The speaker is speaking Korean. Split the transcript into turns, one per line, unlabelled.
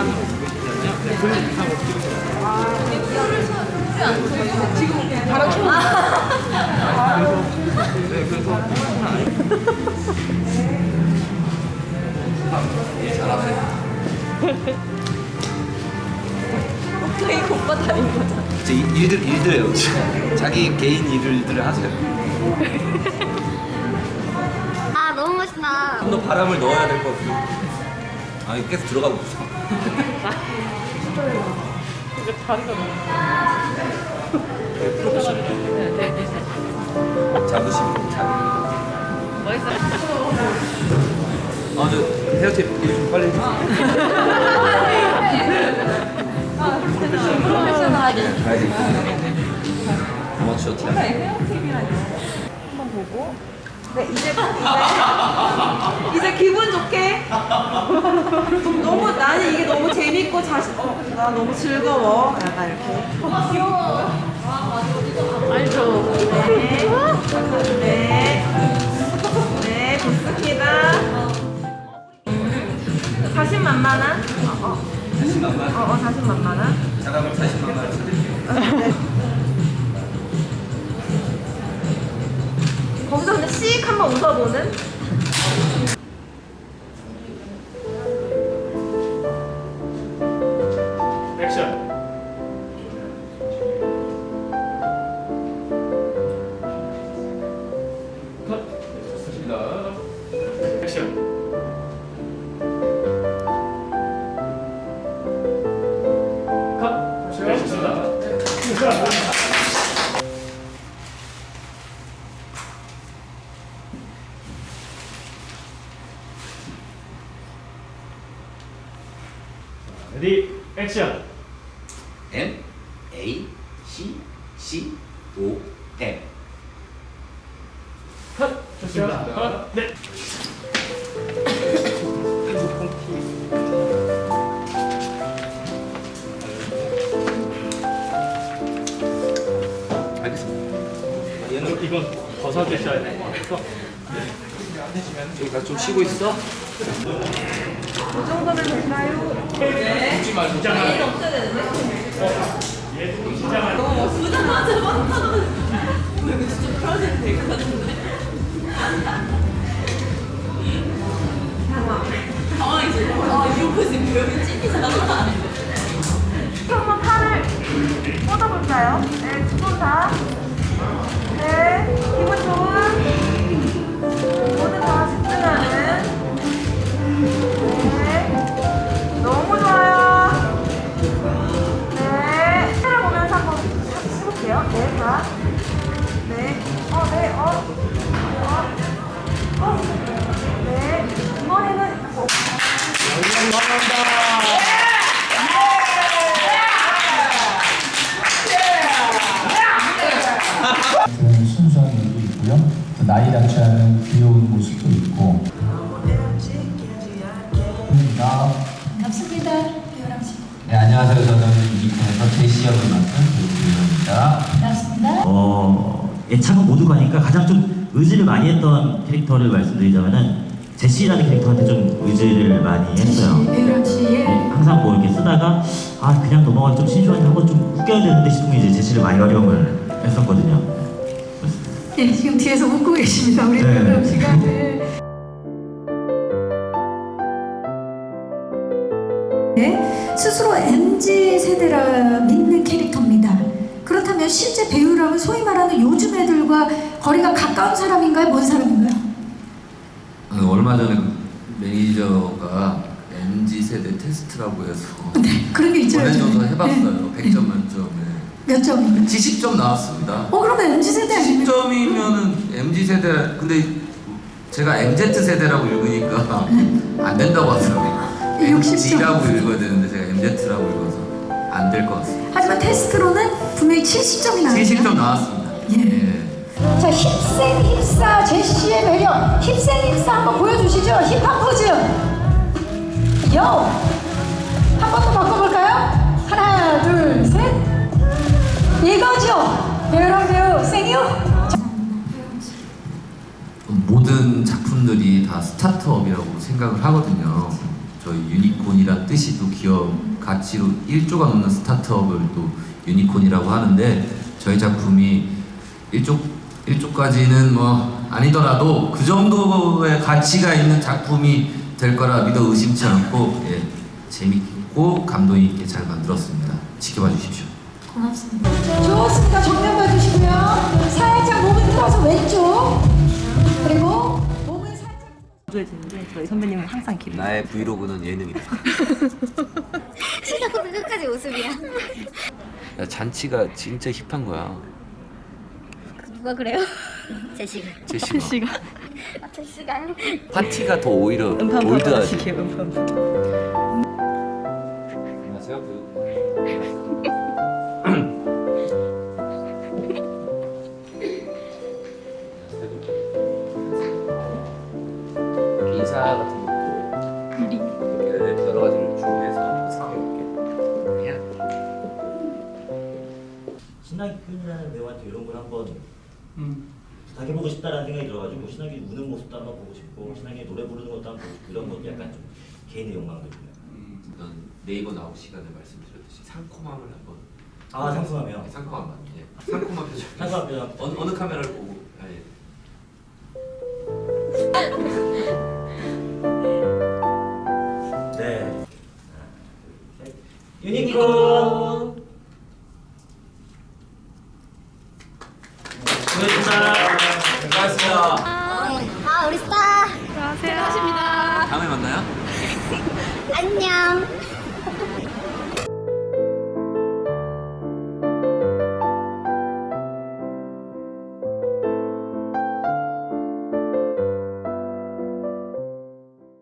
하나로 보내시잖아요. 그 이상 없으시거든요. 아, 지금 바람 좀. 그래서,
네, 그래서.
오케이, 오빠 다닌 거잖아.
이제 일들, 일들요. 자기 개인 일들을 하세요.
아, 너무 멋있다.
좀 더 바람을 넣어야 될 것 같아요. 아, 이거 계속 들어가고 있어.
이거 다리가 너무.
네.
네, 네, 네.
자부심, 자기.
멋있어.
아, 저 헤어팁 좀 빨리.
프로페셔널하게.
가야지. 어마추어 팀.
한번 보고. 네, 이제 이제 이제 기분 좋게. 너무 나는 이게 너무 재밌고 자신. 어, 나 너무 즐거워. 약간 이렇게. 귀여워. 알죠. 네. 네. 네, 좋습니다. 자신만만한. 어, 어,
자신만만.
어, 어 자신만만한.
잠깐만
씩 한번 웃어보는
액션. 컷. 액션. 컷. 네, 좋습니다. 레디 액션.
M A C C O M.
컷. 좋습니다. 컷. 네.
알겠습니다. 아, 얘는
이건 벗어주셔야 돼요.
여기 가좀 쉬고 있어.
이 정도면 될까요?
웃지 말고 긴장하게.
없어야 되는데?
얘 긴장하게.
보자마자 막하면 이거 진짜 풀어줘야 될것 같은데
나이답지 않은 귀여운 모습도 있고. 나
반갑습니다. 배우랑 씨.
네, 안녕하세요. 저는 이편에서 제시 역을 맡은 배우입니다.
반갑습니다.
어, 예차가 모두 가 니까 가장 좀 의지를 많이 했던 캐릭터를 말씀드리자면은 제시라는 캐릭터한테 좀 의지를 많이 했어요. 네, 항상 뭐 이렇게 쓰다가 아 그냥 넘어가기 좀 심심한데 한번 좀 웃겨야 되는데 싶으면 이제 제시를 많이 활용을 했었거든요.
네, 지금 뒤에서 웃고 계십니다. 우리
네.
씨가. 네. 네, 스스로 MZ 세대라 믿는 캐릭터입니다. 그렇다면 실제 배우라면 소위 말하는 요즘 애들과 거리가 가까운 사람인가요? 먼 사람인가요?
아, 얼마 전에 매니저가 MZ 세대 테스트라고 해서
네, 그런 게 있죠.
보내줘서
요즘에.
해봤어요.
네.
100점 만점에
몇 점인가요?
70점 나왔습니다.
어, 그러면 MZ 세대 아닙니까?
70점이면은 MZ 세대 근데 제가 MZ 세대라고 읽으니까 안 된다고 하더라고요.
네, 60점.
MZ라고 읽어야 되는데 제가 MZ라고 읽어서 안 될 것 같습니다.
하지만 테스트로는 분명히 70점이 나왔어요.
70점 나왔습니다.
예. 자, 힙생 힙사 제시의 매력 힙생 힙사 한번 보여주시죠 힙합 포즈 요! 이거죠 배우랑 배우 생유
모든 작품들이 다 스타트업이라고 생각을 하거든요. 저희 유니콘이란 뜻이 또 기업 가치로 1조가 넘는 스타트업을 또 유니콘이라고 하는데
저희 작품이 1조 1조까지는 뭐 아니더라도 그 정도의 가치가 있는 작품이 될 거라 믿어 의심치 않고 예, 재밌고 감동 있게 잘 만들었습니다. 지켜봐 주십시오.
좋습니다. 정면 봐주시고요. 살짝 몸을 들어서 왼쪽. 그리고 몸을 살짝.
보여주는데 저희 선배님은 항상 기분.
나의 브이로그는 예능이다.
시작부터 끝까지 웃음이야.
야, 잔치가 진짜 힙한 거야.
누가 그래요? 제시가.
제시가.
아, 제시가요?
파티가 더 오히려 올드하지.
음판.
안녕하세요.
신나게 표현이라는 배우한테 이런 걸 한번 부탁해보고 싶다라는 생각이 들어가지고 신나게 우는 모습도 한번 보고 싶고 신나게 노래 부르는 것도 한번 보고 싶고 이런 것도 약간 좀 개인의 욕망도 있고요.
전 네이버 나올 시간에 말씀드렸듯이 상콤함을 한번
아 상승하며
상콤함만 예. 상콤한 표정
상승한 표정.
어느, 어느 카메라를 보고 아, 예.
네. 유니콘 娘.